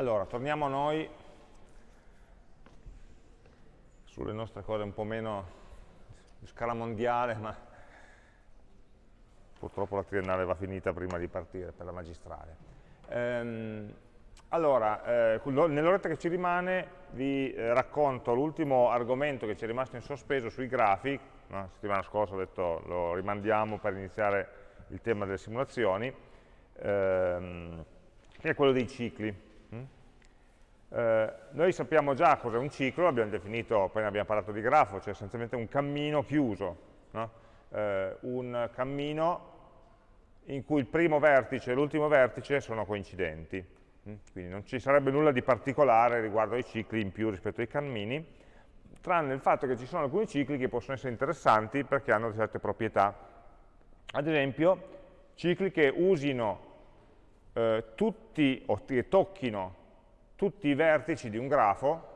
Allora, torniamo noi sulle nostre cose un po' meno di scala mondiale, ma purtroppo la triennale va finita prima di partire per la magistrale. Ehm, allora, eh, nell'oretta che ci rimane vi eh, racconto l'ultimo argomento che ci è rimasto in sospeso sui grafi, la settimana scorsa ho detto lo rimandiamo per iniziare il tema delle simulazioni, ehm, che è quello dei cicli. Eh, noi sappiamo già cos'è un ciclo, abbiamo definito, appena abbiamo parlato di grafo, cioè essenzialmente un cammino chiuso, no? eh, un cammino in cui il primo vertice e l'ultimo vertice sono coincidenti. Mm? Quindi non ci sarebbe nulla di particolare riguardo ai cicli in più rispetto ai cammini, tranne il fatto che ci sono alcuni cicli che possono essere interessanti perché hanno certe proprietà. Ad esempio, cicli che usino eh, tutti, o che tocchino tutti i vertici di un grafo,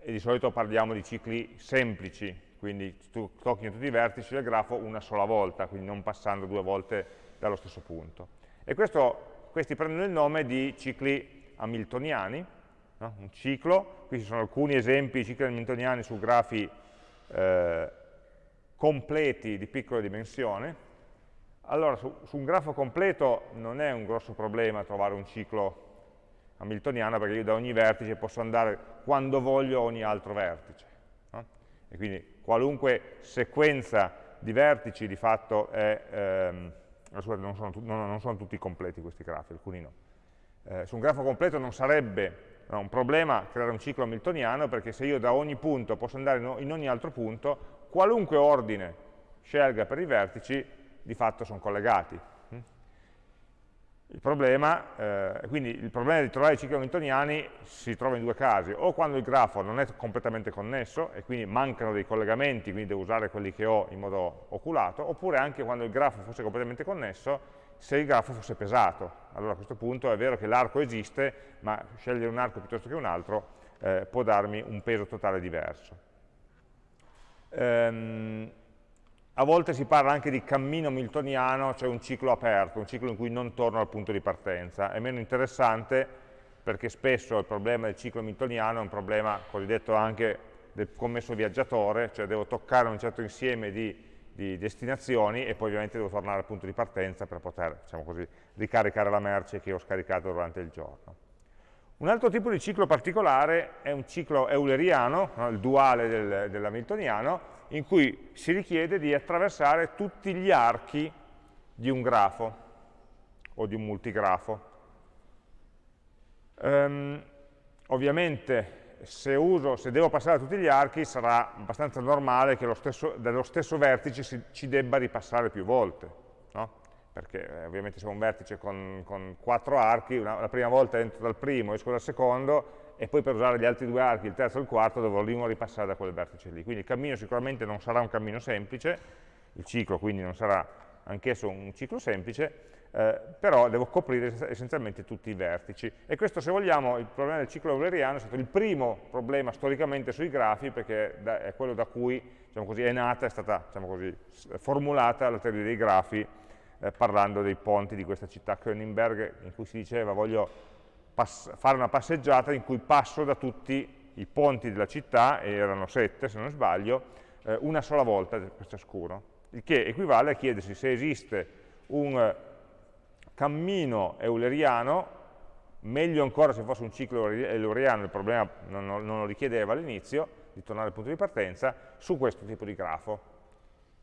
e di solito parliamo di cicli semplici, quindi tu tocchi tutti i vertici del grafo una sola volta, quindi non passando due volte dallo stesso punto. E questo, questi prendono il nome di cicli hamiltoniani, no? un ciclo, qui ci sono alcuni esempi di cicli hamiltoniani su grafi eh, completi di piccola dimensione. Allora, su, su un grafo completo non è un grosso problema trovare un ciclo hamiltoniana perché io da ogni vertice posso andare quando voglio a ogni altro vertice. No? E quindi qualunque sequenza di vertici di fatto è, ehm, scusate, non, sono, non, non sono, tutti completi questi grafi, alcuni no. Eh, su un grafo completo non sarebbe no, un problema creare un ciclo hamiltoniano perché se io da ogni punto posso andare in ogni altro punto, qualunque ordine scelga per i vertici, di fatto sono collegati. Il problema, eh, quindi il problema di trovare i cicli hamiltoniani si trova in due casi, o quando il grafo non è completamente connesso e quindi mancano dei collegamenti, quindi devo usare quelli che ho in modo oculato, oppure anche quando il grafo fosse completamente connesso, se il grafo fosse pesato. Allora a questo punto è vero che l'arco esiste, ma scegliere un arco piuttosto che un altro eh, può darmi un peso totale diverso. Ehm, a volte si parla anche di cammino miltoniano, cioè un ciclo aperto, un ciclo in cui non torno al punto di partenza. È meno interessante perché spesso il problema del ciclo miltoniano è un problema cosiddetto anche del commesso viaggiatore, cioè devo toccare un certo insieme di, di destinazioni e poi ovviamente devo tornare al punto di partenza per poter, diciamo così, ricaricare la merce che ho scaricato durante il giorno. Un altro tipo di ciclo particolare è un ciclo euleriano, no? il duale del, dell'hamiltoniano, in cui si richiede di attraversare tutti gli archi di un grafo o di un multigrafo. Um, ovviamente se, uso, se, devo passare a tutti gli archi sarà abbastanza normale che stesso, dallo stesso vertice si, ci debba ripassare più volte? Perché eh, ovviamente ho un vertice con, con quattro archi, una, la prima volta entro dal primo, esco dal secondo, e poi per usare gli altri due archi, il terzo e il quarto, dovrò di nuovo ripassare da quel vertice lì. Quindi il cammino sicuramente non sarà un cammino semplice, il ciclo quindi non sarà anch'esso un ciclo semplice, eh, però devo coprire essenzialmente tutti i vertici. E questo, se vogliamo, il problema del ciclo euleriano è stato il primo problema storicamente sui grafi, perché è quello da cui diciamo così, è nata, è stata diciamo così, formulata la teoria dei grafi, eh, parlando dei ponti di questa città. Königsberg, in cui si diceva voglio fare una passeggiata in cui passo da tutti i ponti della città, e erano sette se non sbaglio, eh, una sola volta per ciascuno, il che equivale a chiedersi se esiste un cammino euleriano, meglio ancora se fosse un ciclo euleriano, il problema non, non lo richiedeva all'inizio, di tornare al punto di partenza, su questo tipo di grafo,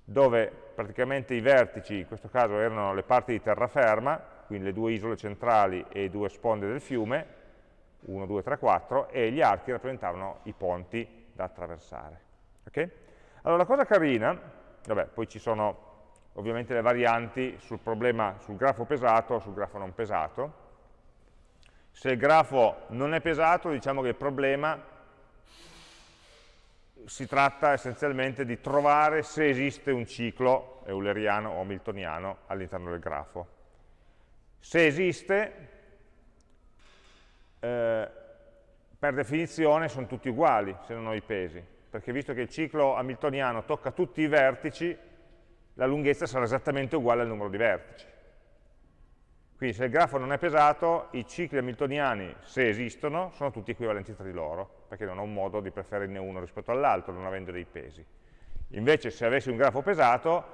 dove praticamente i vertici, in questo caso erano le parti di terraferma, quindi le due isole centrali e due sponde del fiume, 1, 2, 3, 4, e gli archi rappresentavano i ponti da attraversare. Okay? Allora la cosa carina, vabbè, poi ci sono ovviamente le varianti sul problema sul grafo pesato o sul grafo non pesato. Se il grafo non è pesato, diciamo che il problema si tratta essenzialmente di trovare se esiste un ciclo euleriano o hamiltoniano all'interno del grafo. Se esiste, eh, per definizione sono tutti uguali se non ho i pesi, perché visto che il ciclo hamiltoniano tocca tutti i vertici, la lunghezza sarà esattamente uguale al numero di vertici. Quindi se il grafo non è pesato, i cicli hamiltoniani, se esistono, sono tutti equivalenti tra di loro, perché non ho un modo di preferirne uno rispetto all'altro, non avendo dei pesi. Invece se avessi un grafo pesato,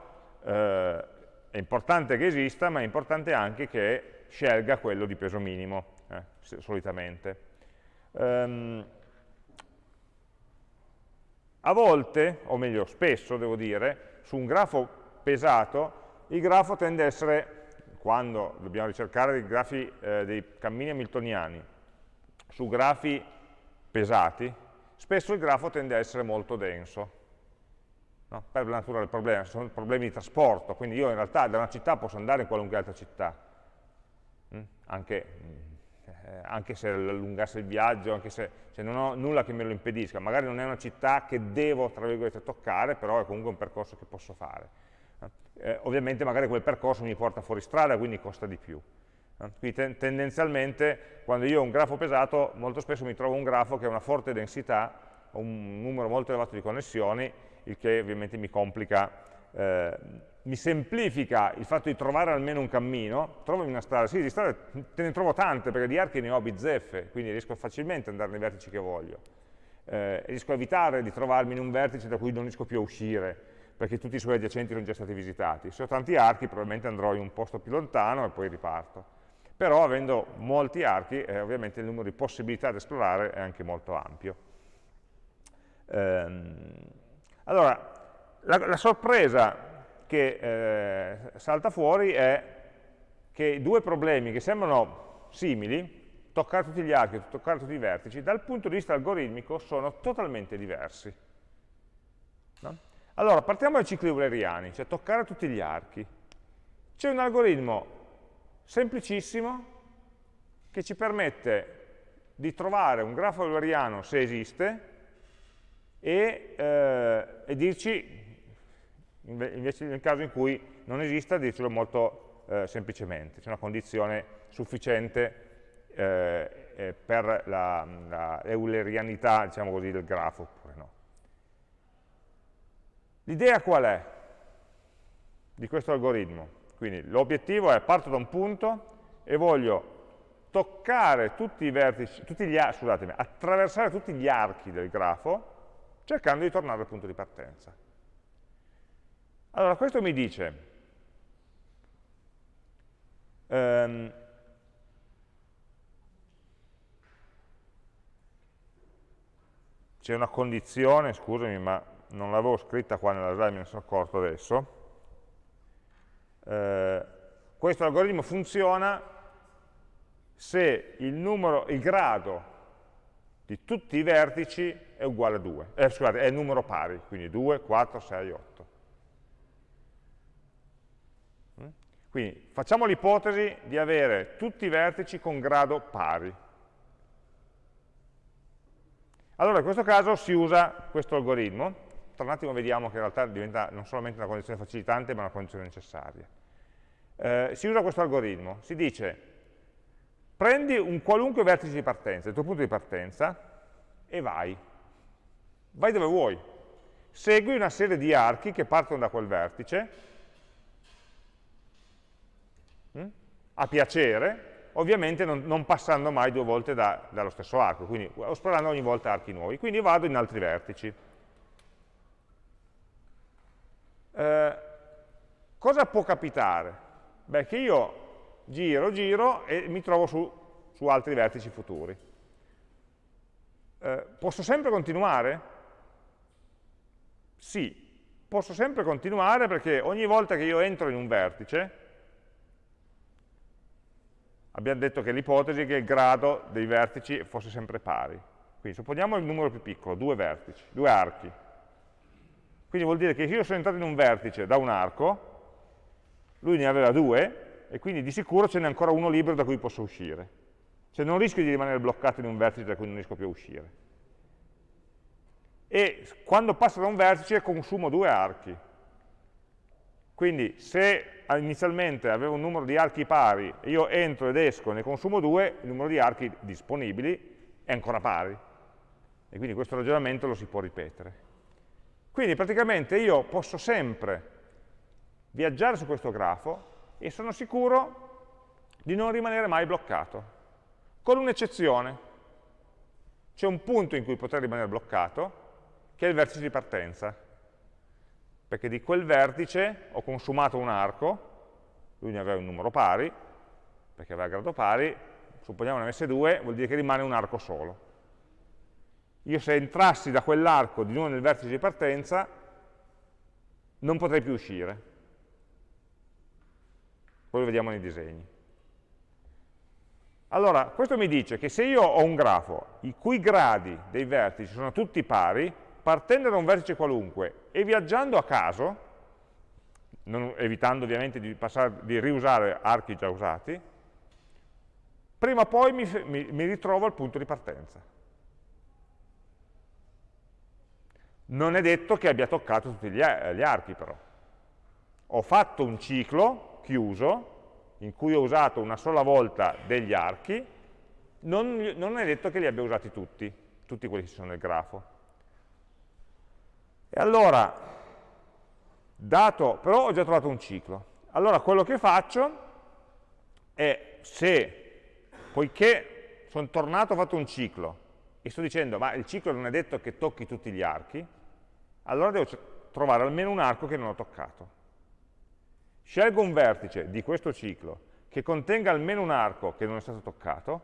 eh, è importante che esista, ma è importante anche che scelga quello di peso minimo, eh, solitamente. Um, a volte, o meglio spesso devo dire, su un grafo pesato, il grafo tende a essere, quando dobbiamo ricercare dei, grafi, eh, dei cammini hamiltoniani, su grafi pesati, spesso il grafo tende a essere molto denso, no? per la natura del problema, sono problemi di trasporto, quindi io in realtà da una città posso andare in qualunque altra città, mm? anche eh, anche se allungasse il viaggio, anche se, se, non ho nulla che me lo impedisca, magari non è una città che devo, tra virgolette, toccare, però è comunque un percorso che posso fare. Eh, ovviamente magari quel percorso mi porta fuori strada, quindi costa di più. Eh, quindi ten tendenzialmente, quando io ho un grafo pesato, molto spesso mi trovo un grafo che ha una forte densità, un numero molto elevato di connessioni, il che ovviamente mi complica eh, mi semplifica il fatto di trovare almeno un cammino, trovo una strada, sì, di strade te ne trovo tante, perché di archi ne ho bizzeffe, quindi riesco facilmente ad andare nei vertici che voglio. Eh, riesco a evitare di trovarmi in un vertice da cui non riesco più a uscire, perché tutti i suoi adiacenti sono già stati visitati. Se ho tanti archi probabilmente andrò in un posto più lontano e poi riparto. Però avendo molti archi, eh, ovviamente il numero di possibilità da esplorare è anche molto ampio. Ehm, allora, la, la sorpresa che eh, salta fuori è che due problemi che sembrano simili, toccare tutti gli archi, toccare tutti i vertici, dal punto di vista algoritmico sono totalmente diversi. No? Allora, partiamo dai cicli euleriani, cioè toccare tutti gli archi. C'è un algoritmo semplicissimo che ci permette di trovare un grafo euleriano se esiste e, eh, e dirci invece nel caso in cui non esista dircelo molto eh, semplicemente, c'è una condizione sufficiente eh, eh, per la, la eulerianità diciamo così, del grafo oppure no. L'idea qual è di questo algoritmo? Quindi l'obiettivo è parto da un punto e voglio toccare tutti i vertici, tutti gli, scusatemi, attraversare tutti gli archi del grafo cercando di tornare al punto di partenza. Allora, questo mi dice, um, c'è una condizione, scusami, ma non l'avevo scritta qua nella slide, me ne sono accorto adesso. Eh, questo algoritmo funziona se il, numero, il grado di tutti i vertici è uguale a 2, eh, scusate, è numero pari, quindi 2, 4, 6, 8. Quindi facciamo l'ipotesi di avere tutti i vertici con grado pari. Allora in questo caso si usa questo algoritmo, tra un attimo vediamo che in realtà diventa non solamente una condizione facilitante ma una condizione necessaria. Eh, si usa questo algoritmo, si dice prendi un qualunque vertice di partenza, il tuo punto di partenza, e vai. Vai dove vuoi. Segui una serie di archi che partono da quel vertice Mm? a piacere, ovviamente non, non, passando mai due volte da, dallo stesso arco, quindi esplorando ogni volta archi nuovi. Quindi vado in altri vertici. Eh, cosa può capitare? Beh, che io giro, giro e mi trovo su, su altri vertici futuri. Eh, posso sempre continuare? Sì, posso sempre continuare perché ogni volta che io entro in un vertice, abbiamo detto che l'ipotesi è che il grado dei vertici fosse sempre pari. Quindi supponiamo il numero più piccolo, due vertici, due archi. Quindi vuol dire che se io sono entrato in un vertice da un arco, lui ne aveva due, e quindi di sicuro ce n'è ancora uno libero da cui posso uscire. Cioè non rischio di rimanere bloccato in un vertice da cui non riesco più a uscire. E quando passo da un vertice consumo due archi. Quindi se inizialmente avevo un numero di archi pari, io entro ed esco, ne consumo due, il numero di archi disponibili è ancora pari. E quindi questo ragionamento lo si può ripetere. Quindi praticamente io posso sempre viaggiare su questo grafo e sono sicuro di non rimanere mai bloccato, con un'eccezione. C'è un punto in cui poter rimanere bloccato, che è il vertice di partenza, perché di quel vertice ho consumato un arco, lui ne aveva un numero pari, perché aveva grado pari, supponiamo ne avesse due, vuol dire che rimane un arco solo. Io se entrassi da quell'arco di nuovo nel vertice di partenza, non potrei più uscire. Poi lo vediamo nei disegni. Allora, questo mi dice che se io ho un grafo i cui gradi dei vertici sono tutti pari, partendo da un vertice qualunque e viaggiando a caso, non, evitando ovviamente di, passare, di, riusare archi già usati, prima o poi mi, mi, mi ritrovo al punto di partenza. Non è detto che abbia toccato tutti gli, gli archi però. Ho fatto un ciclo chiuso in cui ho usato una sola volta degli archi, non, non è detto che li abbia usati tutti, tutti quelli che ci sono nel grafo. E allora, dato, però ho già trovato un ciclo. Allora quello che faccio è se, poiché sono tornato, ho fatto un ciclo, e sto dicendo, ma il ciclo non è detto che tocchi tutti gli archi, allora devo trovare almeno un arco che non ho toccato. Scelgo un vertice di questo ciclo che contenga almeno un arco che non è stato toccato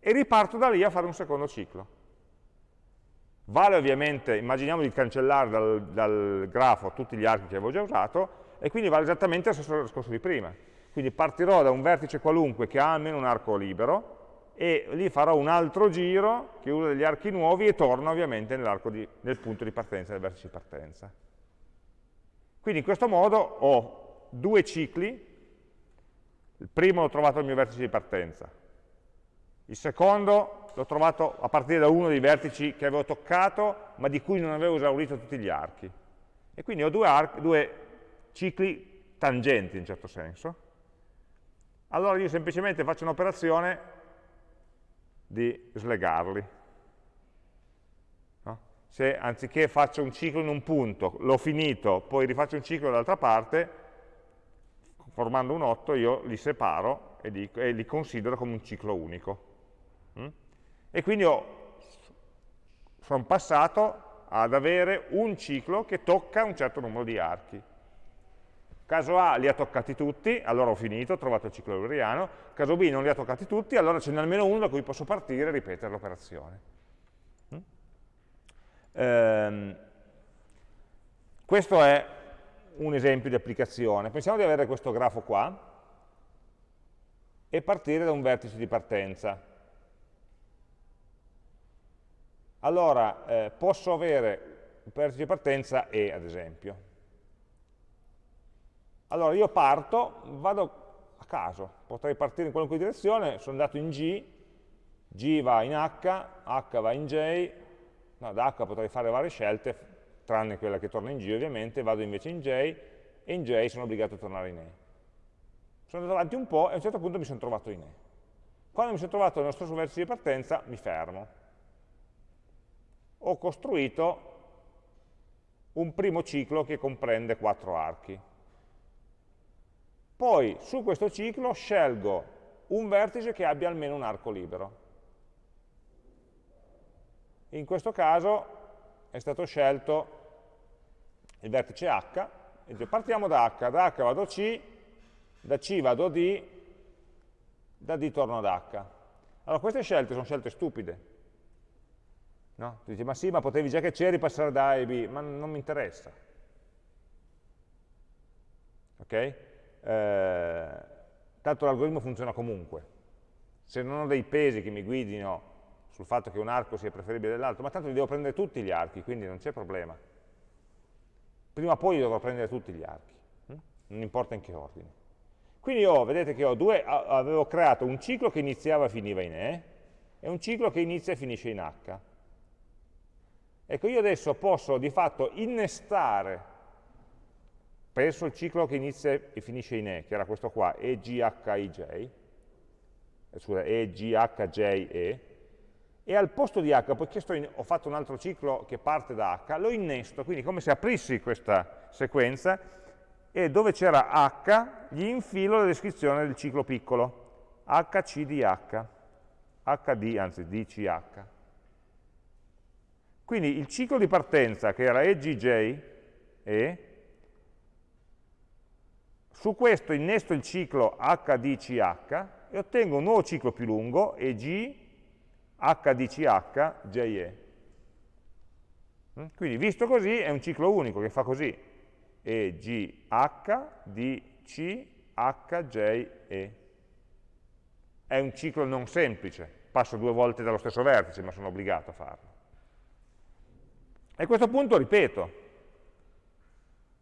e riparto da lì a fare un secondo ciclo. Vale ovviamente, immaginiamo di cancellare dal, dal grafo tutti gli archi che avevo già usato, e quindi vale esattamente lo stesso discorso di prima. Quindi partirò da un vertice qualunque che ha almeno un arco libero, e lì farò un altro giro che usa degli archi nuovi e torno ovviamente di, nel punto di partenza, nel vertice di partenza. Quindi in questo modo ho due cicli, il primo l'ho trovato al mio vertice di partenza, il secondo l'ho trovato a partire da uno dei vertici che avevo toccato, ma di cui non avevo esaurito tutti gli archi. E quindi ho due, archi, due cicli tangenti in certo senso. Allora io semplicemente faccio un'operazione di slegarli. No? Se anziché faccio un ciclo in un punto, l'ho finito, poi rifaccio un ciclo dall'altra parte, formando un 8 io li separo e li, e li considero come un ciclo unico. Mm? E quindi sono passato ad avere un ciclo che tocca un certo numero di archi. Caso A li ha toccati tutti, allora ho finito, ho trovato il ciclo euleriano, caso B non li ha toccati tutti, allora ce n'è almeno uno da cui posso partire e ripetere l'operazione. Mm? Ehm, questo è un esempio di applicazione. Pensiamo di avere questo grafo qua e partire da un vertice di partenza allora eh, posso avere un vertice di partenza E, ad esempio. Allora io parto, vado a caso, potrei partire in qualunque direzione, sono andato in G, G va in H, H va in J, no, da H potrei fare varie scelte, tranne quella che torna in G ovviamente, vado invece in J, e in J sono obbligato a tornare in E. Sono andato avanti un po' e a un certo punto mi sono trovato in E. Quando mi sono trovato nello stesso vertice di partenza, mi fermo ho costruito un primo ciclo che comprende quattro archi. Poi su questo ciclo scelgo un vertice che abbia almeno un arco libero. In questo caso è stato scelto il vertice H, e partiamo da H, da H vado a C, da C vado a D, da D torno ad H. Allora queste scelte sono scelte stupide, No? Tu dici, ma sì, ma potevi già che c'eri passare da A e B, ma non mi interessa. Ok? Eh, tanto l'algoritmo funziona comunque. Se non ho dei pesi che mi guidino sul fatto che un arco sia preferibile dell'altro, ma tanto li devo prendere tutti gli archi, quindi non c'è problema. Prima o poi dovrò prendere tutti gli archi, hm? non importa in che ordine. Quindi io, vedete che due, avevo creato un ciclo che iniziava e finiva in E, e un ciclo che inizia e finisce in H. Ecco, io adesso posso di fatto innestare, penso il ciclo che inizia e finisce in E, che era questo qua, EGHIJ, scusa, EGHJE, e al posto di H, poiché in, ho fatto un altro ciclo che parte da H, lo innesto, quindi come se aprissi questa sequenza, e dove c'era H gli infilo la descrizione del ciclo piccolo. HCDH, HD, anzi DCH. Quindi il ciclo di partenza, che era EGJ, e, su questo innesto il ciclo HDCH e ottengo un nuovo ciclo più lungo, EG, HDCH, JE. Mm? Quindi visto così è un ciclo unico che fa così, EGH, DC, HJE. È un ciclo non semplice, passo due volte dallo stesso vertice, ma sono obbligato a farlo. E a questo punto ripeto,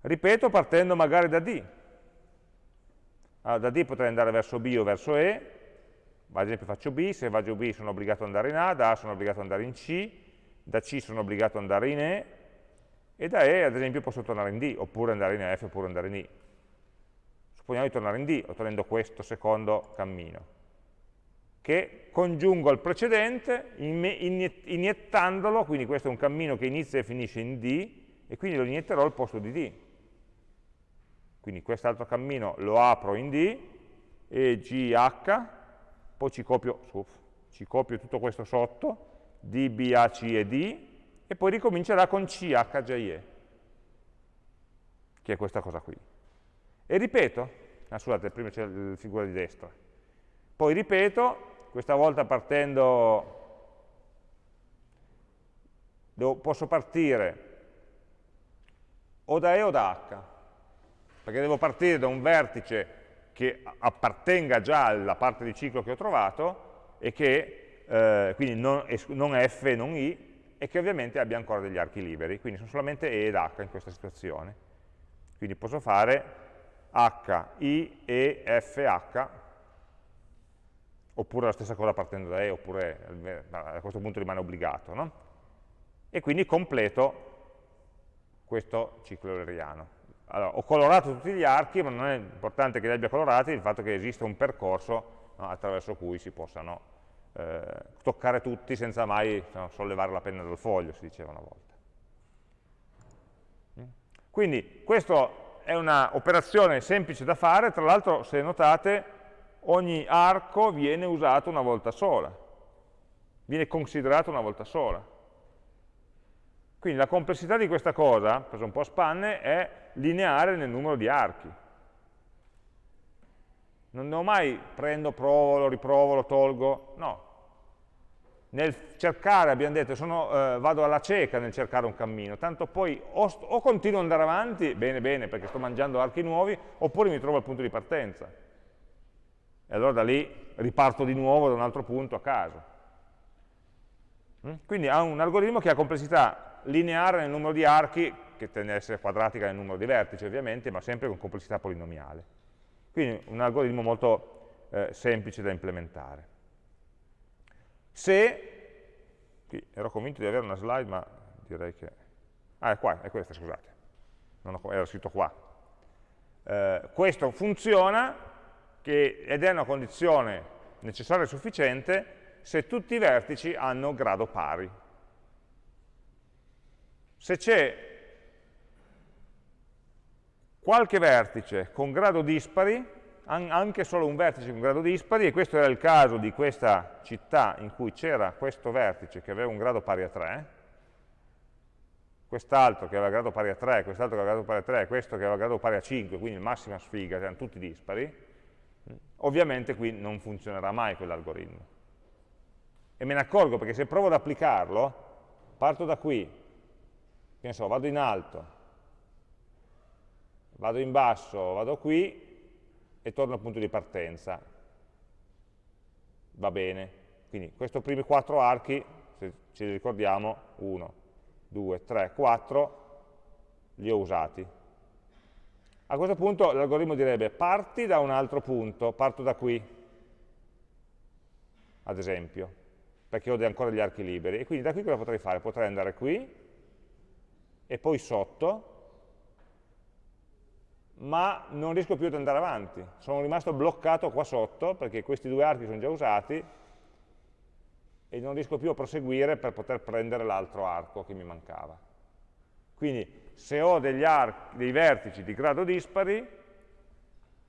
ripeto partendo magari da D. Allora, da D potrei andare verso B o verso E, ad esempio faccio B, se vado B sono obbligato ad andare in A, da A sono obbligato ad andare in C, da C sono obbligato ad andare in E, e da E ad esempio posso tornare in D, oppure andare in F, oppure andare in I. Supponiamo di tornare in D, ottenendo questo secondo cammino, che congiungo al precedente iniettandolo, quindi questo è un cammino che inizia e finisce in D, e quindi lo inietterò al posto di D. Quindi quest'altro cammino lo apro in D, e GH, poi ci copio, ci copio tutto questo sotto, D, B, A, C e D, e poi ricomincerà con CHJE, che è questa cosa qui. E ripeto, ah, scusate, prima c'è la figura di destra, poi ripeto, questa volta partendo, posso partire o da E o da H, perché devo partire da un vertice che appartenga già alla parte di ciclo che ho trovato e che eh, quindi non, non F non I, e che ovviamente abbia ancora degli archi liberi, quindi sono solamente E ed H in questa situazione. Quindi posso fare H, I, E, F, H, oppure la stessa cosa partendo da E, oppure a questo punto rimane obbligato, no? E quindi completo questo ciclo euleriano. Allora, ho colorato tutti gli archi, ma non è importante che li abbia colorati il fatto che esista un percorso no, attraverso cui si possano eh, toccare tutti senza mai no, sollevare la penna dal foglio, si diceva una volta. Quindi questa è un'operazione semplice da fare, tra l'altro se notate ogni arco viene usato una volta sola, viene considerato una volta sola. Quindi la complessità di questa cosa, preso un po' a spanne, è lineare nel numero di archi. Non ho mai prendo, provo, lo riprovo, lo tolgo, no, nel cercare, abbiamo detto, sono, eh, vado alla cieca nel cercare un cammino, tanto poi o, o, continuo ad andare avanti, bene bene perché sto mangiando archi nuovi, oppure mi trovo al punto di partenza. E allora da lì riparto di nuovo da un altro punto a caso. Mm? Quindi ha un algoritmo che ha complessità lineare nel numero di archi, che tende ad essere quadratica nel numero di vertici ovviamente, ma sempre con complessità polinomiale. Quindi un algoritmo molto eh, semplice da implementare. Se, qui ero convinto di avere una slide, ma direi che... Ah, è qua, è questa, scusate. Ho, era scritto qua. Eh, questo funziona che, ed è una condizione necessaria e sufficiente se tutti i vertici hanno grado pari. Se c'è qualche vertice con grado dispari, anche solo un vertice con grado dispari, e questo era il caso di questa città in cui c'era questo vertice che aveva un grado pari a 3, quest'altro che aveva grado pari a 3, quest'altro che aveva grado pari a 3, questo che aveva grado pari a 5, quindi massima sfiga, erano tutti dispari, ovviamente qui non funzionerà mai quell'algoritmo. E me ne accorgo perché se provo ad applicarlo, parto da qui, che ne so, vado in alto, vado in basso, vado qui, e torno al punto di partenza. Va bene. Quindi questi primi quattro archi, se ci ricordiamo, 1, 2, 3, 4, li ho usati. A questo punto l'algoritmo direbbe parti da un altro punto, parto da qui, ad esempio, perché ho ancora degli archi liberi. E quindi da qui cosa potrei fare? Potrei andare qui, e poi sotto, ma non riesco più ad andare avanti. Sono rimasto bloccato qua sotto perché questi due archi sono già usati e non riesco più a proseguire per poter prendere l'altro arco che mi mancava. Quindi se ho archi, dei vertici di grado dispari,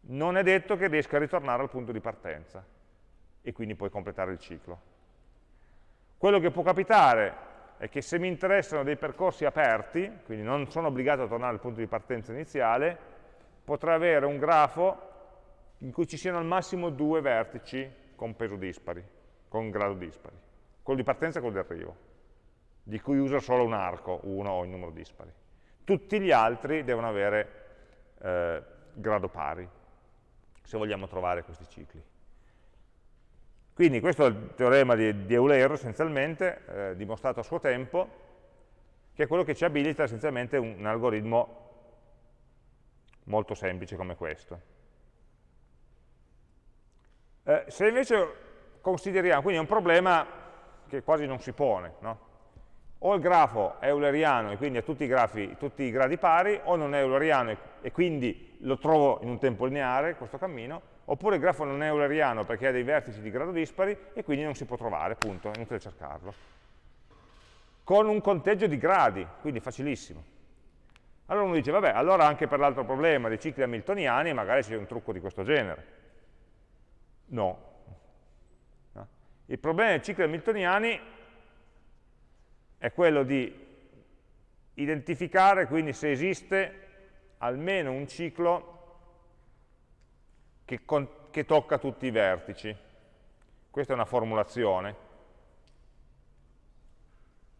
non è detto che riesca a ritornare al punto di partenza. e quindi puoi completare il ciclo. Quello che può capitare è che se mi interessano dei percorsi aperti, quindi non sono obbligato a tornare al punto di partenza iniziale, potrei avere un grafo in cui ci siano al massimo due vertici con peso dispari, con grado dispari, quello di partenza e quello di arrivo, di cui uso solo un arco, uno o il numero dispari. Tutti gli altri devono avere eh, grado pari, se vogliamo trovare questi cicli. Quindi questo è il teorema di, di Euler essenzialmente, eh, dimostrato a suo tempo, che è quello che ci abilita essenzialmente un, un algoritmo molto semplice come questo. Eh, se invece consideriamo, quindi è un problema che quasi non si pone, no? o il grafo è euleriano e quindi ha tutti i, grafi, tutti i gradi pari, o non è euleriano e, e quindi lo trovo in un tempo lineare, questo cammino, oppure il grafo non è euleriano perché ha dei vertici di grado dispari e quindi non si può trovare, punto, è inutile cercarlo. Con un conteggio di gradi, quindi facilissimo. Allora uno dice, vabbè, allora anche per l'altro problema dei cicli hamiltoniani magari c'è un trucco di questo genere. No. no. Il problema dei cicli hamiltoniani è quello di identificare quindi se esiste almeno un ciclo che, con, che tocca tutti i vertici. Questa è una formulazione.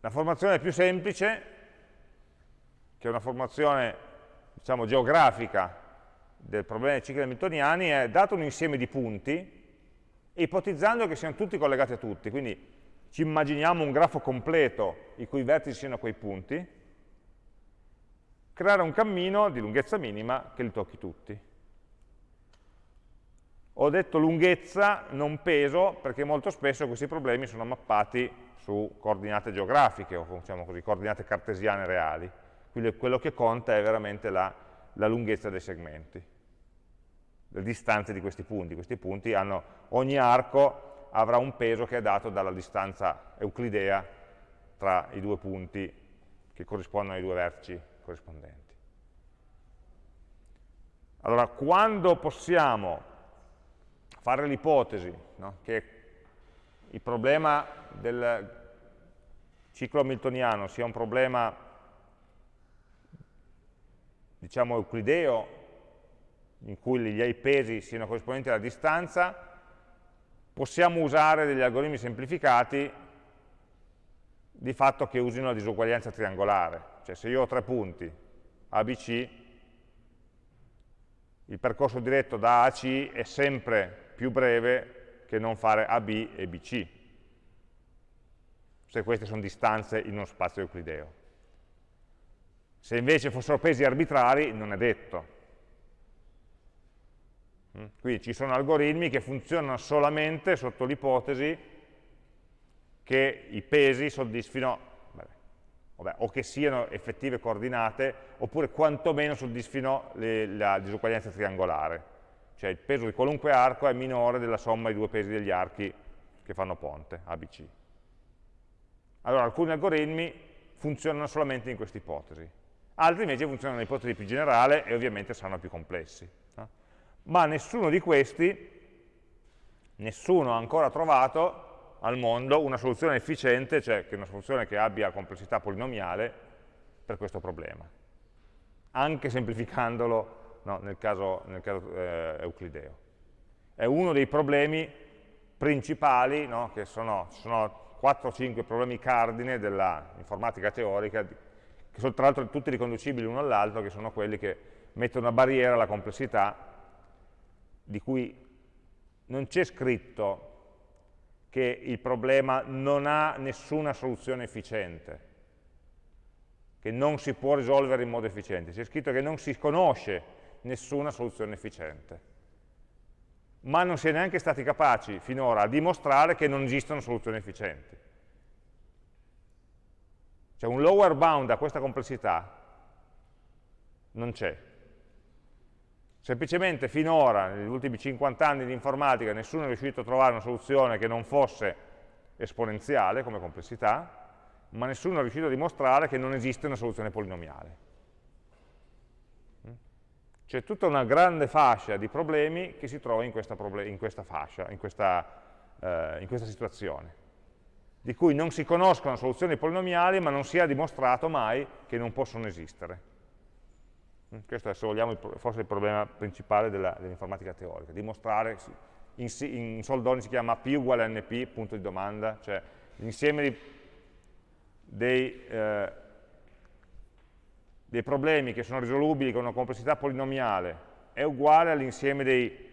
La formazione più semplice, che è una formazione diciamo, geografica del problema dei cicli hamiltoniani, è dato un insieme di punti, ipotizzando che siano tutti collegati a tutti, quindi ci immaginiamo un grafo completo i cui vertici siano quei punti, creare un cammino di lunghezza minima che li tocchi tutti. Ho detto lunghezza, non peso, perché molto spesso questi problemi sono mappati su coordinate geografiche, o diciamo così, coordinate cartesiane reali. Quindi quello che conta è veramente la, la lunghezza dei segmenti, le distanze di questi punti. Questi punti hanno, ogni arco avrà un peso che è dato dalla distanza euclidea tra i due punti che corrispondono ai due vertici corrispondenti. Allora, quando possiamo fare l'ipotesi no? che il problema del ciclo hamiltoniano sia un problema diciamo euclideo in cui gli pesi siano corrispondenti alla distanza possiamo usare degli algoritmi semplificati di fatto che usino la disuguaglianza triangolare cioè se io ho tre punti ABC il percorso diretto da A a C è sempre più breve che non fare AB e BC, se queste sono distanze in uno spazio euclideo. Se invece fossero pesi arbitrari, non è detto. Mm? Quindi ci sono algoritmi che funzionano solamente sotto l'ipotesi che i pesi soddisfino, vabbè, o che siano effettive coordinate, oppure quantomeno soddisfino le, la disuguaglianza triangolare cioè il peso di qualunque arco è minore della somma dei due pesi degli archi che fanno ponte, ABC. Allora alcuni algoritmi funzionano solamente in questa ipotesi, altri invece funzionano nell'ipotesi più generale e ovviamente saranno più complessi. No? Ma nessuno di questi, nessuno ha ancora trovato al mondo una soluzione efficiente, cioè una soluzione che abbia complessità polinomiale per questo problema, anche semplificandolo no, nel caso, nel caso eh, euclideo. È uno dei problemi principali, no, che sono, sono 4 o 5 problemi cardine dell'informatica teorica, che sono tra l'altro tutti riconducibili l'uno all'altro, che sono quelli che mettono una barriera alla complessità, di cui non c'è scritto che il problema non ha nessuna soluzione efficiente, che non si può risolvere in modo efficiente, c'è scritto che non si conosce nessuna soluzione efficiente. Ma non si è neanche stati capaci finora a dimostrare che non esistono soluzioni efficienti. Cioè un lower bound a questa complessità non c'è. Semplicemente finora, negli ultimi 50 anni di informatica, nessuno è riuscito a trovare una soluzione che non fosse esponenziale come complessità, ma nessuno è riuscito a dimostrare che non esiste una soluzione polinomiale. C'è tutta una grande fascia di problemi che si trova in questa, in questa fascia, in questa eh, in questa situazione, di cui non si conoscono soluzioni polinomiali ma non si è dimostrato mai che non possono esistere. Mm, questo è, se vogliamo, forse il problema principale dell'informatica dell teorica, dimostrare, in, in soldoni si chiama P uguale NP, punto di domanda, cioè l'insieme dei, eh, dei problemi che sono risolubili con una complessità polinomiale è uguale all'insieme dei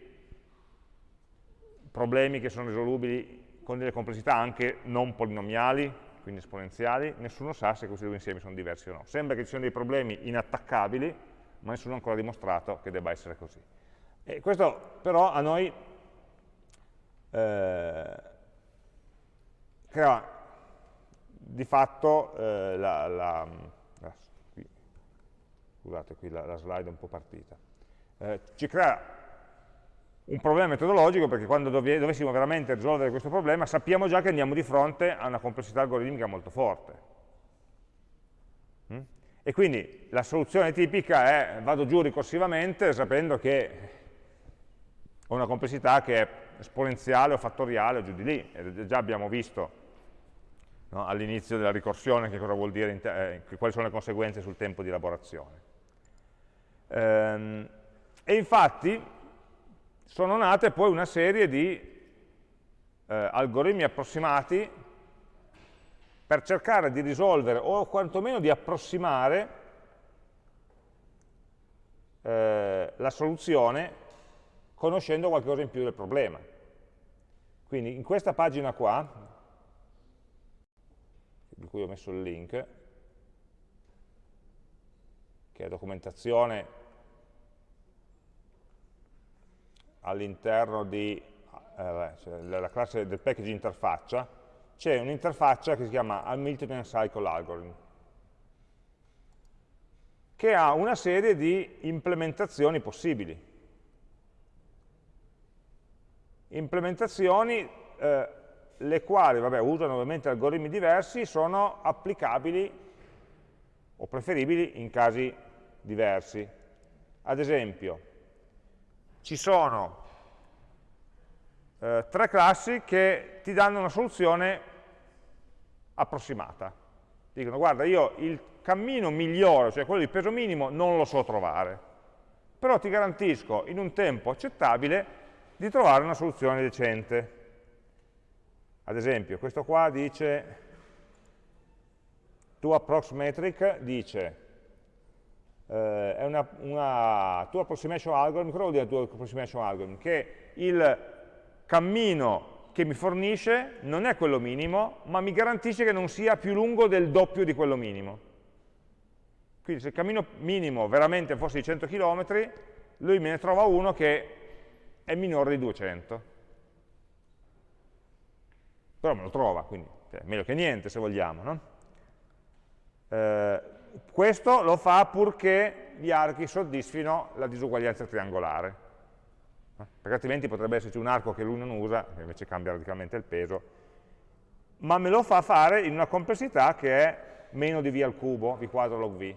problemi che sono risolubili con delle complessità anche non polinomiali, quindi esponenziali, nessuno sa se questi due insiemi sono diversi o no. Sembra che ci siano dei problemi inattaccabili, ma nessuno ha ancora dimostrato che debba essere così. E questo però a noi eh, crea di fatto eh, la, la, la, scusate qui la, la, slide è un po' partita, eh, ci crea un problema metodologico perché quando dovessimo veramente risolvere questo problema sappiamo già che andiamo di fronte a una complessità algoritmica molto forte. Mm? E quindi la soluzione tipica è vado giù ricorsivamente sapendo che ho una complessità che è esponenziale o fattoriale o giù di lì. E già abbiamo visto no, all'inizio della ricorsione che cosa vuol dire, eh, quali sono le conseguenze sul tempo di elaborazione. Ehm, e infatti sono nate poi una serie di eh, algoritmi approssimati per cercare di risolvere o quantomeno di approssimare eh, la soluzione conoscendo qualcosa in più del problema. Quindi in questa pagina qua, di cui ho messo il link, che è documentazione all'interno di eh, cioè la classe del package interfaccia, c'è un'interfaccia che si chiama Hamiltonian Cycle Algorithm, che ha una serie di implementazioni possibili. Implementazioni eh, le quali, vabbè, usano ovviamente algoritmi diversi, sono applicabili o preferibili in casi diversi. Ad esempio, ci sono eh, tre classi che ti danno una soluzione approssimata. Dicono, guarda, io il cammino migliore, cioè quello di peso minimo, non lo so trovare, però ti garantisco in un tempo accettabile di trovare una soluzione decente. Ad esempio, questo qua dice, to approx metric dice, eh, è una, una tool approximation algorithm, cosa vuol dire tool approximation algorithm? Che il cammino che mi fornisce non è quello minimo, ma mi garantisce che non sia più lungo del doppio di quello minimo. Quindi se il cammino minimo veramente fosse di 100 km, lui me ne trova uno che è minore di 200. Però me lo trova, quindi è meglio che niente se vogliamo. No? Eh, questo lo fa purché gli archi soddisfino la disuguaglianza triangolare, perché altrimenti potrebbe esserci un arco che lui non usa, che invece cambia radicalmente il peso, ma me lo fa fare in una complessità che è meno di v al cubo, v quadro log v.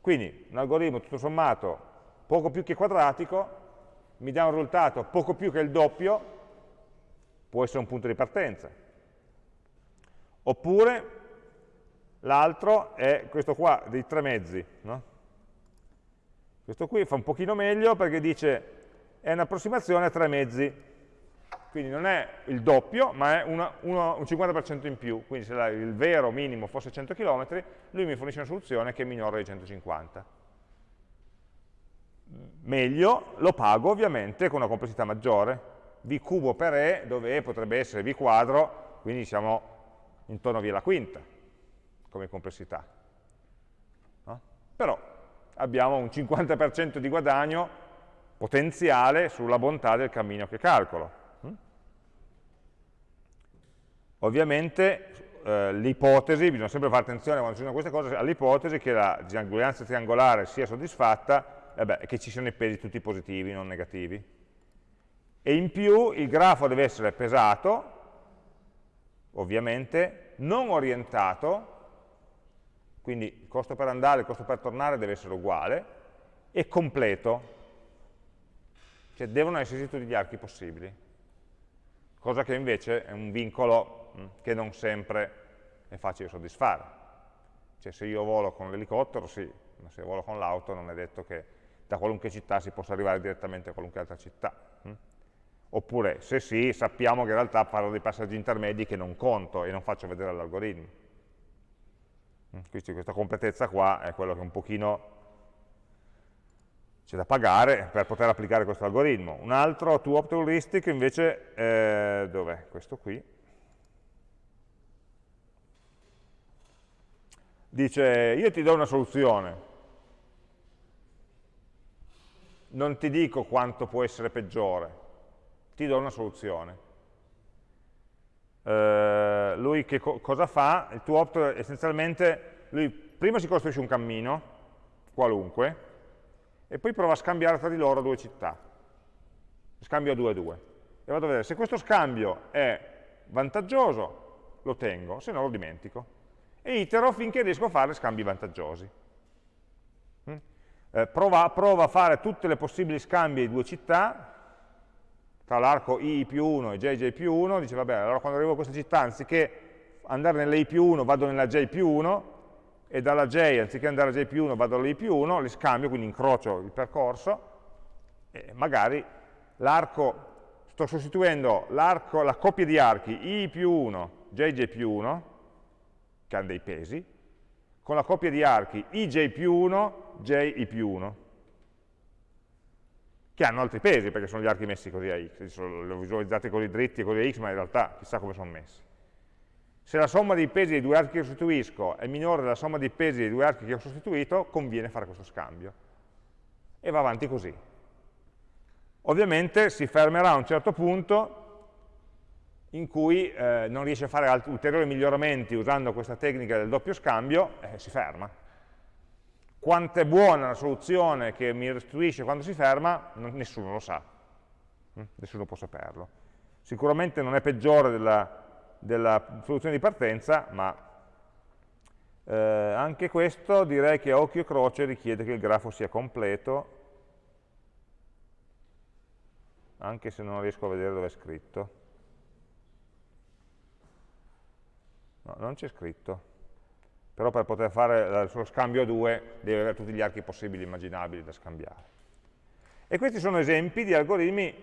Quindi un algoritmo tutto sommato poco più che quadratico, mi dà un risultato poco più che il doppio, può essere un punto di partenza. Oppure l'altro è questo qua dei tre mezzi. No? Questo qui fa un pochino meglio perché dice è un'approssimazione a tre mezzi, quindi non è il doppio, ma è una, uno, un 50% in più, quindi se il vero minimo fosse 100 km, lui mi fornisce una soluzione che è minore di 150. Meglio, lo pago ovviamente con una complessità maggiore, v cubo per e, dove e potrebbe essere v quadro, quindi siamo intorno a v alla quinta come complessità. No? Però abbiamo un 50% di guadagno potenziale sulla bontà del cammino che calcolo. Mm? Ovviamente eh, l'ipotesi, bisogna sempre fare attenzione quando ci sono queste cose, all'ipotesi che la disuguaglianza triangolare sia soddisfatta eh e che ci siano i pesi tutti positivi, non negativi. E in più il grafo deve essere pesato, ovviamente, non orientato, quindi il costo per andare e il costo per tornare deve essere uguale, e completo, cioè devono esserci tutti gli archi possibili. cosa che invece è un vincolo mh, che non sempre è facile soddisfare. Cioè se io volo con l'elicottero, sì, ma se volo con l'auto non è detto che da qualunque città si possa arrivare direttamente a qualunque altra città. Hm? Oppure, se sì, sappiamo che in realtà parlo dei passaggi intermedi che non conto e non faccio vedere all'algoritmo. Hm? Quindi questa completezza qua è quello che un pochino c'è da pagare per poter applicare questo algoritmo. Un altro to opt heuristic invece, eh, dov'è? Questo qui. Dice, io ti do una soluzione, non ti dico quanto può essere peggiore, ti do una soluzione. Eh, lui che co cosa fa? Il tuo opt essenzialmente, lui prima si costruisce un cammino, qualunque, e poi prova a scambiare tra di loro due città. Scambio a 2 a 2. E vado a vedere se questo scambio è vantaggioso, lo tengo, se no lo dimentico. E itero finché riesco a fare scambi vantaggiosi. Mm? Eh, prova, prova, a fare tutte le possibili scambi di due città, tra l'arco i più 1 e jj più 1, dice vabbè, allora quando arrivo a questa città, anziché andare nella i più 1, vado nella j più 1, e dalla j, anziché andare a j più 1, vado alla i più 1, li scambio, quindi incrocio il percorso, e magari l'arco, sto sostituendo la coppia di archi i più 1, jj più 1, che hanno dei pesi, con la coppia di archi ij più 1, ji più 1, che hanno altri pesi, perché sono gli archi messi così a x, li ho così dritti e così a x, ma in realtà chissà come sono messi. Se la somma dei pesi dei due archi che sostituisco è minore della somma dei pesi dei due archi che ho sostituito, conviene fare questo scambio. E va avanti così. Ovviamente si fermerà a un certo punto in cui eh, non riesce a fare ulteriori miglioramenti usando questa tecnica del doppio scambio, eh, si ferma. Quanto è buona la soluzione che mi restituisce quando si ferma, nessuno lo sa, mm? nessuno può saperlo. Sicuramente non è peggiore della, della soluzione di partenza, ma eh, anche questo direi che a occhio e croce richiede che il grafo sia completo, anche se non riesco a vedere dove è scritto. No, non c'è scritto. Però per poter fare suo scambio a due deve avere tutti gli archi possibili e immaginabili da scambiare. E questi sono esempi di algoritmi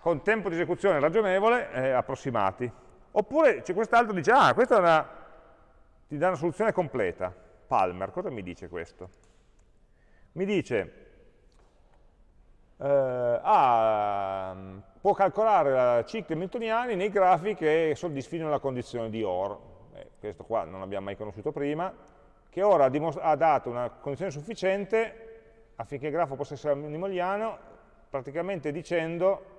con tempo di esecuzione ragionevole eh, approssimati. Oppure c'è quest'altro che dice, ah, questa una, ti dà una soluzione completa. Palmer, cosa mi dice questo? Mi dice, eh, ah, può calcolare cicli hamiltoniani nei grafi che soddisfino la condizione di OR. Questo qua non l'abbiamo mai conosciuto prima, che ora ha, dato una condizione sufficiente affinché il grafo possa essere minimoliano, praticamente dicendo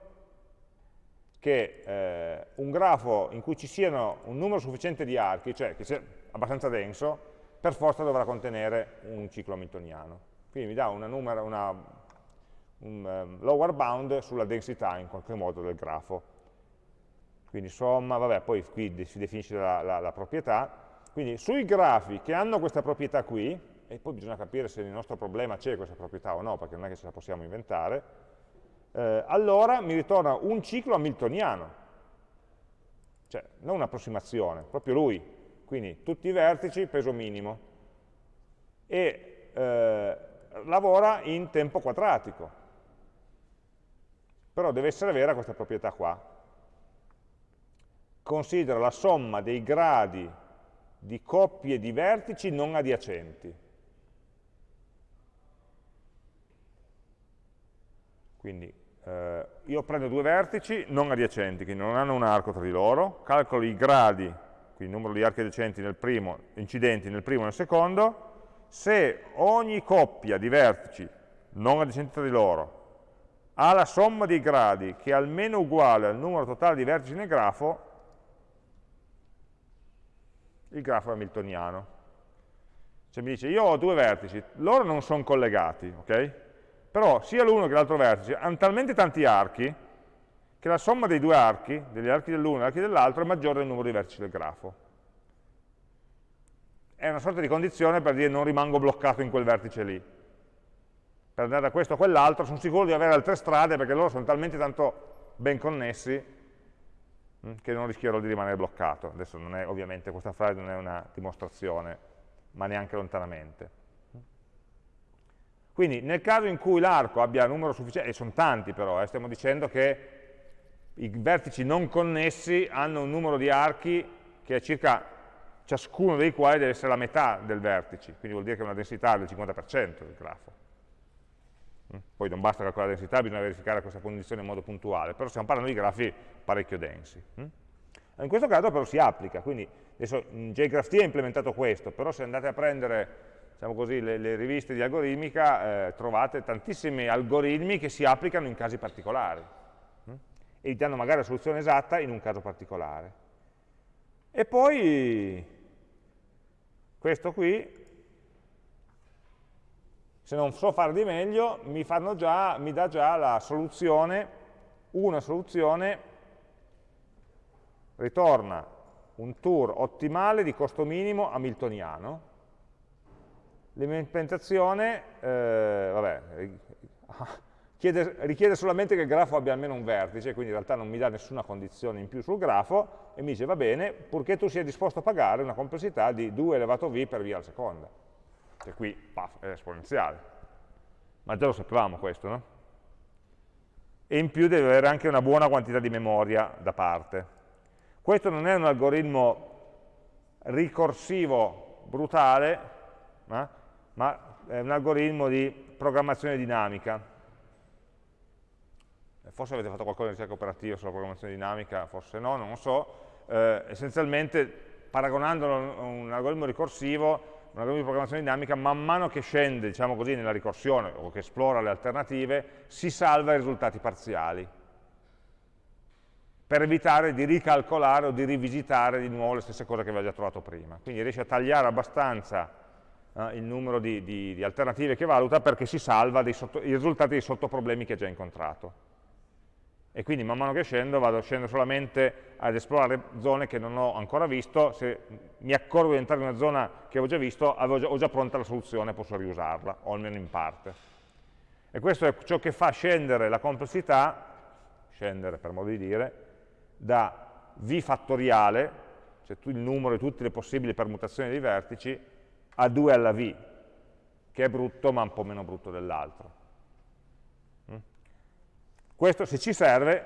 che eh, un grafo in cui ci siano un numero sufficiente di archi, cioè che sia abbastanza denso, per forza dovrà contenere un ciclo hamiltoniano. Quindi mi dà una, numero, una un um, lower bound sulla densità in qualche modo del grafo. Quindi somma, vabbè, poi qui si definisce la, la, la proprietà. Quindi sui grafi che hanno questa proprietà qui, e poi bisogna capire se nel nostro problema c'è questa proprietà o no, perché non è che ce la possiamo inventare, eh, allora mi ritorna un ciclo hamiltoniano, cioè non un'approssimazione, proprio lui, quindi tutti i vertici, peso minimo, e eh, lavora in tempo quadratico, però deve essere vera questa proprietà qua. Considera la somma dei gradi di coppie di vertici non adiacenti. Quindi eh, io prendo due vertici non adiacenti, che non hanno un arco tra di loro, calcolo i gradi, quindi il numero di archi adiacenti nel primo, incidenti nel primo e nel secondo, se ogni coppia di vertici non adiacenti tra di loro ha la somma dei gradi che è almeno uguale al numero totale di vertici nel grafo, il grafo hamiltoniano. Cioè mi dice, io ho due vertici, loro non sono collegati, ok? Però sia l'uno che l'altro vertice hanno talmente tanti archi che la somma dei due archi, degli archi dell'uno e archi dell'altro, è maggiore del numero di vertici del grafo. È una sorta di condizione per dire non rimango bloccato in quel vertice lì per andare da questo a quell'altro, sono sicuro di avere altre strade perché loro sono talmente tanto ben connessi che non rischierò di rimanere bloccato. Adesso non è, ovviamente questa frase non è una dimostrazione, ma neanche lontanamente. Quindi nel caso in cui l'arco abbia numero sufficiente, e sono tanti però, eh, stiamo dicendo che i vertici non connessi hanno un numero di archi che è circa ciascuno dei quali deve essere la metà del vertice, quindi vuol dire che è una densità del 50% del grafo. Mm? Poi non basta calcolare la densità, bisogna verificare questa condizione in modo puntuale, però stiamo parlando di grafi parecchio densi. Mm? In questo caso però si applica, quindi adesso JGraphT ha implementato questo, però se andate a prendere diciamo così, le, le, riviste di algoritmica eh, trovate tantissimi algoritmi che si applicano in casi particolari hm? e danno magari la soluzione esatta in un caso particolare. E poi questo qui, se non so fare di meglio, mi, già, mi dà già la soluzione, una soluzione, ritorna un tour ottimale di costo minimo hamiltoniano, L'implementazione, eh, richiede solamente che il grafo abbia almeno un vertice, quindi in realtà non mi dà nessuna condizione in più sul grafo, e mi dice va bene, purché tu sia disposto a pagare una complessità di 2 elevato v per via al seconda. Che qui, paf, è esponenziale. Ma già lo sapevamo questo, no? E in più deve avere anche una buona quantità di memoria da parte. Questo non è un algoritmo ricorsivo brutale, eh? ma è un algoritmo di programmazione dinamica. Forse avete fatto qualcosa di ricerca operativa sulla programmazione dinamica, forse no, non lo so. Eh, essenzialmente, paragonandolo a un algoritmo ricorsivo, un algoritmo di programmazione dinamica, man mano che scende, diciamo così, nella ricorsione o che esplora le alternative, si salva i risultati parziali per evitare di ricalcolare o di rivisitare di nuovo le stesse cose che aveva già trovato prima. Quindi riesce a tagliare abbastanza eh, il numero di, di, di, alternative che valuta perché si salva sotto, i risultati dei sottoproblemi che ha già incontrato. E quindi man mano che scendo vado scendo solamente ad esplorare zone che non ho ancora visto, se mi accorgo di entrare in una zona che ho già visto, già, ho già pronta la soluzione, posso riusarla, o almeno in parte. E questo è ciò che fa scendere la complessità, scendere per modo di dire, da v fattoriale, cioè il numero di tutte le possibili permutazioni dei vertici, a 2 alla v, che è brutto ma un po' meno brutto dell'altro. Questo se ci serve,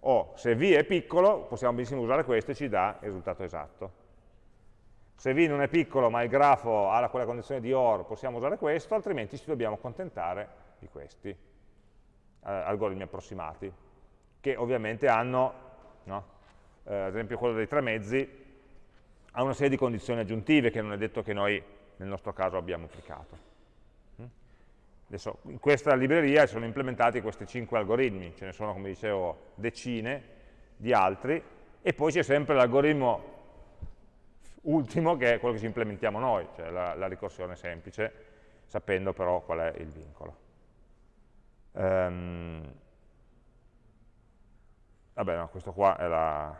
o se v è piccolo, possiamo benissimo usare questo e ci dà il risultato esatto. Se v non è piccolo ma il grafo ha quella condizione di OR, possiamo usare questo, altrimenti ci dobbiamo accontentare di questi eh, algoritmi approssimati, che ovviamente hanno, no? eh, ad esempio quello dei tre mezzi, ha una serie di condizioni aggiuntive che non è detto che noi nel nostro caso abbiamo applicato. Adesso, in questa libreria sono implementati questi cinque algoritmi, ce ne sono, come dicevo, decine di altri, e poi c'è sempre l'algoritmo ultimo, che è quello che ci implementiamo noi, cioè la, la ricorsione semplice, sapendo però qual è il vincolo. Um, vabbè, no, questo qua è la,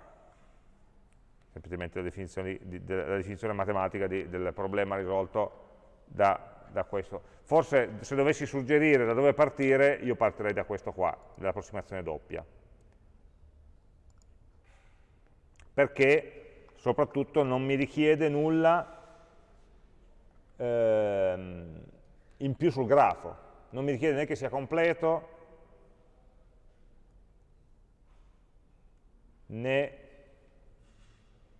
semplicemente la definizione, di, la definizione matematica di, del problema risolto da, da, questo. Forse se dovessi suggerire da dove partire, io partirei da questo qua, dell'approssimazione doppia. Perché soprattutto non mi richiede nulla ehm, in più sul grafo, non mi richiede né che sia completo, né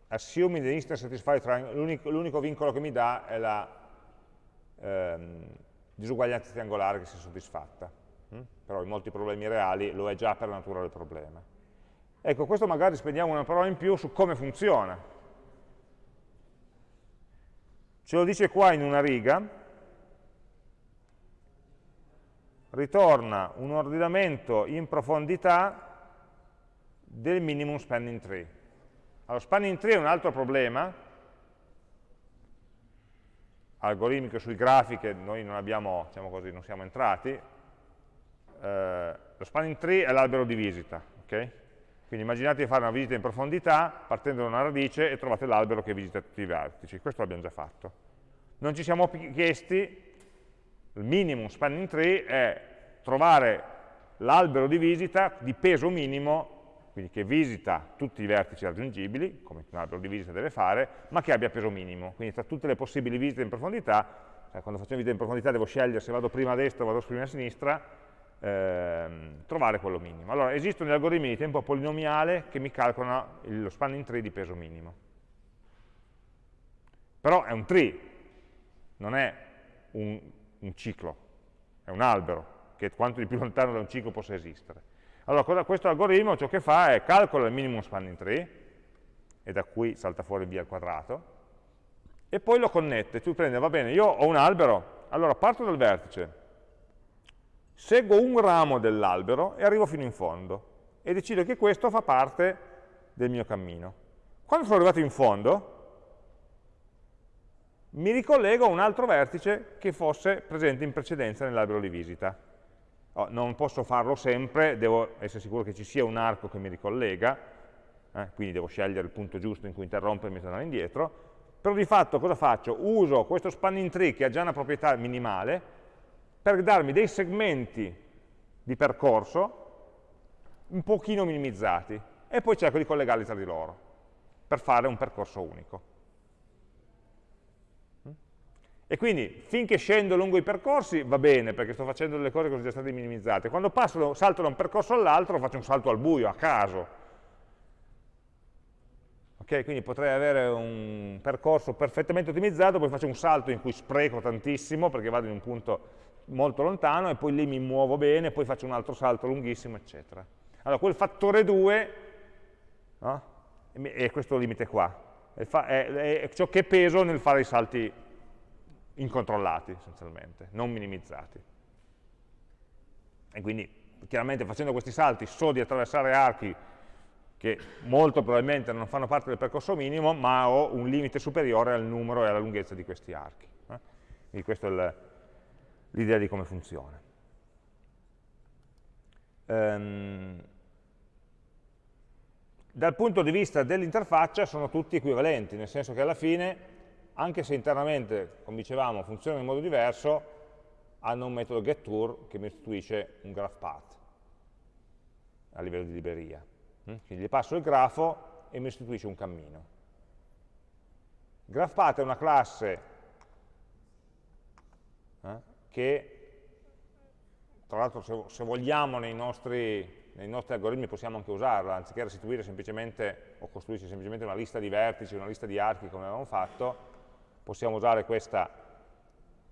assuming the instance satisfied triangle, l'unico vincolo che mi dà è la ehm, disuguaglianza triangolare che si è soddisfatta. Mm? Però in molti problemi reali lo è già per la natura del problema. Ecco, questo magari spendiamo una parola in più su come funziona. Ce lo dice qua in una riga, ritorna un ordinamento in profondità del minimum spanning tree. Allora, spanning tree è un altro problema, algoritmico sui grafi che noi non abbiamo, diciamo così, non siamo entrati. Eh, lo spanning tree è l'albero di visita, ok? Quindi immaginate di fare una visita in profondità, partendo da una radice e trovate l'albero che visita tutti i vertici. Questo l'abbiamo già fatto. Non ci siamo chiesti, il minimum spanning tree è trovare l'albero di visita di peso minimo quindi che visita tutti i vertici raggiungibili, come un albero di visita deve fare, ma che abbia peso minimo. Quindi tra tutte le possibili visite in profondità, cioè quando facciamo visite in profondità devo scegliere se vado prima a destra o vado prima a sinistra, ehm, trovare quello minimo. Allora, esistono gli algoritmi di tempo polinomiale che mi calcolano lo spanning tree di peso minimo. Però è un tree, non è un, un ciclo, è un albero, che quanto di più lontano da un ciclo possa esistere. Allora, cosa, questo algoritmo ciò che fa è calcola il minimum spanning tree, e da qui salta fuori via al quadrato, e poi lo connette. Tu prendi, va bene, io ho un albero, allora parto dal vertice, seguo un ramo dell'albero e arrivo fino in fondo, e decido che questo fa parte del mio cammino. Quando sono arrivato in fondo, mi ricollego a un altro vertice che fosse presente in precedenza nell'albero di visita. Oh, non posso farlo sempre, devo essere sicuro che ci sia un arco che mi ricollega, eh, quindi devo scegliere il punto giusto in cui interrompermi e tornare indietro, però di fatto cosa faccio? Uso questo spanning tree che ha già una proprietà minimale per darmi dei segmenti di percorso un pochino minimizzati e poi cerco di collegarli tra di loro per fare un percorso unico. E quindi finché scendo lungo i percorsi va bene, perché sto facendo delle cose che sono già state minimizzate. Quando passo, salto da un percorso all'altro faccio un salto al buio, a caso. Ok, quindi potrei avere un percorso perfettamente ottimizzato, poi faccio un salto in cui spreco tantissimo perché vado in un punto molto lontano e poi lì mi muovo bene, poi faccio un altro salto lunghissimo, eccetera. Allora, quel fattore 2 no? è questo limite qua, è, è, è ciò che peso nel fare i salti incontrollati essenzialmente, non minimizzati. E quindi chiaramente facendo questi salti so di attraversare archi che molto probabilmente non fanno parte del percorso minimo, ma ho un limite superiore al numero e alla lunghezza di questi archi. Eh? Quindi questa è l'idea di come funziona. Um, dal punto di vista dell'interfaccia sono tutti equivalenti, nel senso che alla fine anche se internamente, come dicevamo, funzionano in modo diverso, hanno un metodo getTour che mi restituisce un graph path a livello di libreria. Mm? Quindi gli passo il grafo e mi restituisce un cammino. GraphPath è una classe eh, che, tra l'altro se, se, vogliamo nei nostri, nei nostri, algoritmi possiamo anche usarla, anziché restituire semplicemente o costruirci semplicemente una lista di vertici, una lista di archi come avevamo fatto, possiamo usare questa,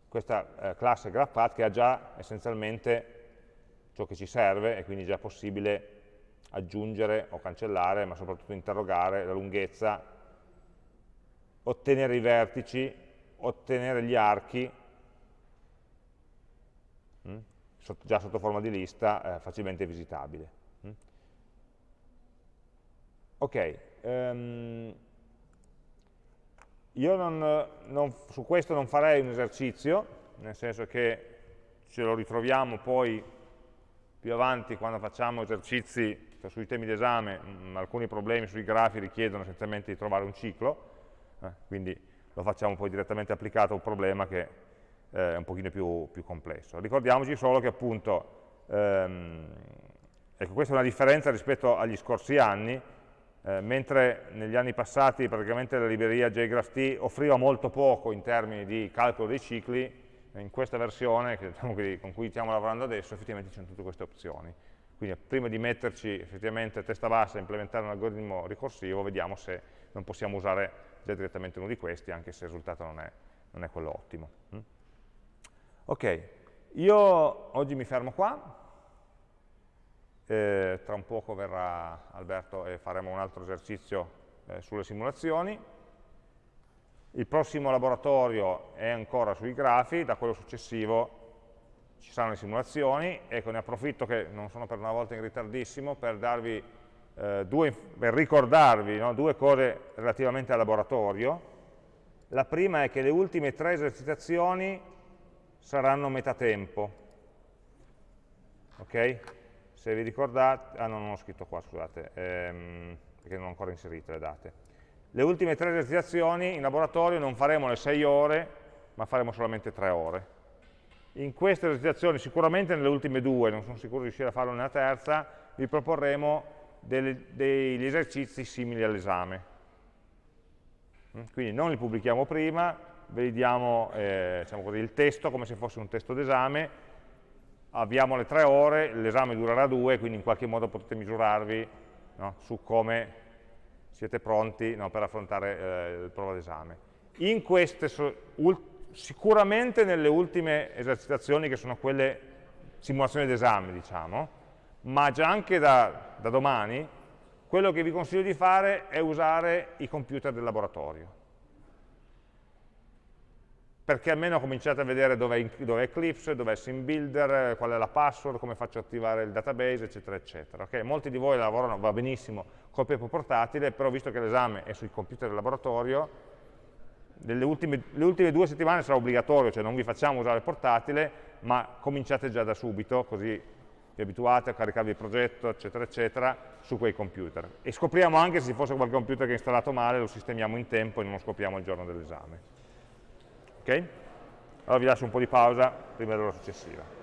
questa eh, classe GraphPath che ha già essenzialmente ciò che ci serve e quindi è già possibile aggiungere o cancellare, ma soprattutto interrogare la lunghezza, ottenere i vertici, ottenere gli archi, mh, hm, sotto, già sotto forma di lista, eh, facilmente visitabile. Mh. Hm. Ok, um, io non, non, su questo non farei un esercizio, nel senso che ce lo ritroviamo poi più avanti quando facciamo esercizi cioè sui temi d'esame, mm, alcuni problemi sui grafi richiedono essenzialmente di trovare un ciclo, eh, quindi lo facciamo poi direttamente applicato a un problema che eh, è un pochino più, più, complesso. Ricordiamoci solo che appunto, ehm, ecco questa è una differenza rispetto agli scorsi anni, eh, mentre negli anni passati praticamente la libreria JGraphT offriva molto poco in termini di calcolo dei cicli, in questa versione diciamo, con cui stiamo lavorando adesso effettivamente ci sono tutte queste opzioni. Quindi prima di metterci effettivamente a testa bassa e implementare un algoritmo ricorsivo, vediamo se non possiamo usare già direttamente uno di questi, anche se il risultato non è, non è quello ottimo. Mm? Ok, io oggi mi fermo qua, eh, tra un poco verrà Alberto e faremo un altro esercizio eh, sulle simulazioni. Il prossimo laboratorio è ancora sui grafi, da quello successivo ci saranno le simulazioni, ecco ne approfitto che non sono per una volta in ritardissimo per, darvi, eh, due, per ricordarvi no, due cose relativamente al laboratorio. La prima è che le ultime tre esercitazioni saranno metà tempo. Okay? Se vi ricordate, ah no, non ho scritto qua, scusate, ehm, perché non ho ancora inserito le date. Le ultime tre esercitazioni in laboratorio non faremo le 6 ore, ma faremo solamente 3 ore. In queste esercitazioni, sicuramente nelle ultime due, non sono sicuro di riuscire a farlo nella terza, vi proporremo delle, degli esercizi simili all'esame. Mm, quindi non li pubblichiamo prima, vediamo eh, diciamo il testo come se fosse un testo d'esame, abbiamo le tre ore, l'esame durerà due, quindi in qualche modo potete misurarvi no, su come siete pronti no, per affrontare eh, il prova d'esame. In sicuramente nelle ultime esercitazioni che sono quelle simulazioni d'esame, diciamo, ma già anche da, da domani, quello che vi consiglio di fare è usare i computer del laboratorio perché almeno cominciate a vedere dove è, dov Eclipse, dove è SimBuilder, qual è la password, come faccio a attivare il database, eccetera, eccetera. Okay? Molti di voi lavorano, va benissimo, col paper portatile, però visto che l'esame è sui computer del laboratorio, ultime, le ultime due settimane sarà obbligatorio, cioè non vi facciamo usare il portatile, ma cominciate già da subito, così vi abituate a caricarvi il progetto, eccetera, eccetera, su quei computer. E scopriamo anche se ci fosse qualche computer che è installato male, lo sistemiamo in tempo e non lo scopriamo il giorno dell'esame. Ok? Allora vi lascio un po' di pausa prima dell'ora successiva.